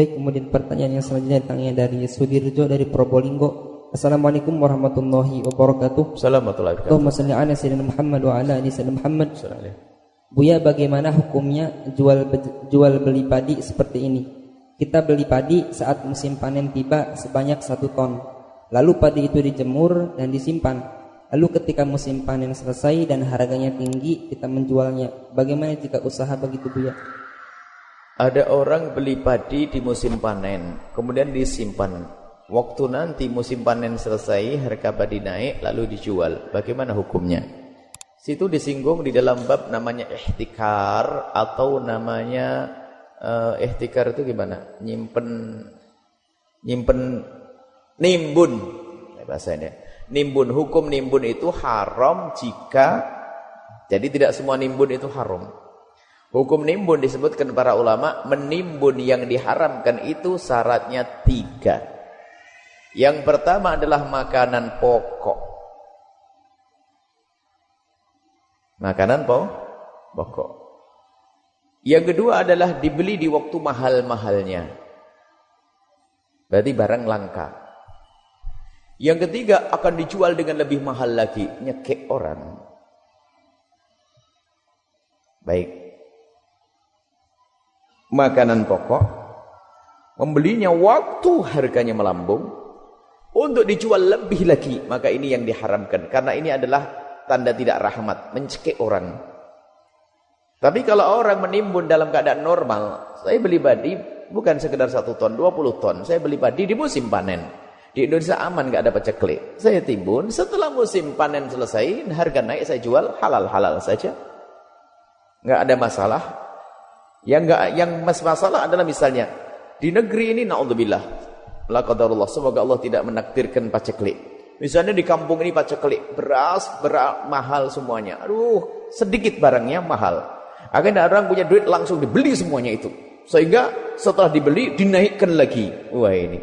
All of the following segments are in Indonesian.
Baik, kemudian pertanyaan yang selanjutnya datangnya dari Sudirjo dari Probolinggo. Assalamualaikum warahmatullahi wabarakatuh. Assalamualaikum warahmatullahi wabarakatuh. Allahumma salli ala sayyidina Muhammad wa ala ali sayyidina Muhammad. Buya, bagaimana hukumnya jual jual beli padi seperti ini? Kita beli padi saat musim panen tiba sebanyak satu ton. Lalu padi itu dijemur dan disimpan. Lalu ketika musim panen selesai dan harganya tinggi, kita menjualnya. Bagaimana jika usaha begitu Buya? Ada orang beli padi di musim panen, kemudian disimpan. Waktu nanti musim panen selesai, harga padi naik, lalu dijual. Bagaimana hukumnya? Situ disinggung di dalam bab namanya ihtikar atau namanya uh, ihtikar itu gimana? Nyimpen nyimpen nimbun bahasanya. Nimbun hukum nimbun itu haram jika jadi tidak semua nimbun itu haram. Hukum nimbun disebutkan para ulama, menimbun yang diharamkan itu syaratnya tiga. Yang pertama adalah makanan pokok. Makanan po pokok. Yang kedua adalah dibeli di waktu mahal-mahalnya. Berarti barang langka. Yang ketiga akan dijual dengan lebih mahal lagi, nyekek orang. Baik makanan pokok, membelinya waktu harganya melambung, untuk dijual lebih lagi, maka ini yang diharamkan. Karena ini adalah tanda tidak rahmat, mencekik orang. Tapi kalau orang menimbun dalam keadaan normal, saya beli padi bukan sekedar satu ton, 20 ton. Saya beli padi di musim panen. Di Indonesia aman nggak ada peceklik. Saya timbun, setelah musim panen selesai, harga naik saya jual halal-halal saja. nggak ada masalah. Yang enggak yang masalah adalah misalnya di negeri ini naudzubillah. La semoga Allah tidak menakdirkan paceklik. Misalnya di kampung ini paceklik, beras, beras mahal semuanya. Aduh, sedikit barangnya mahal. Akhirnya orang punya duit langsung dibeli semuanya itu. Sehingga setelah dibeli dinaikkan lagi. Wah ini.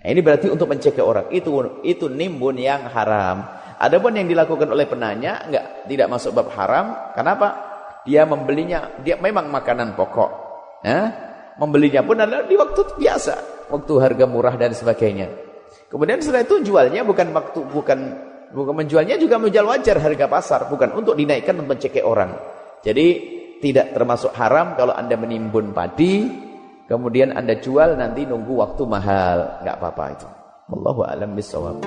Ini berarti untuk mencegah orang. Itu itu nimbun yang haram. Adapun yang dilakukan oleh penanya enggak tidak masuk bab haram. Kenapa? Dia membelinya dia memang makanan pokok. Ya? membelinya pun adalah di waktu biasa. Waktu harga murah dan sebagainya. Kemudian setelah itu jualnya bukan waktu bukan bukan menjualnya juga menjual wajar harga pasar bukan untuk dinaikkan untuk mencekik orang. Jadi tidak termasuk haram kalau anda menimbun padi kemudian anda jual nanti nunggu waktu mahal. Nggak apa-apa itu. Allahu a'lam bishawab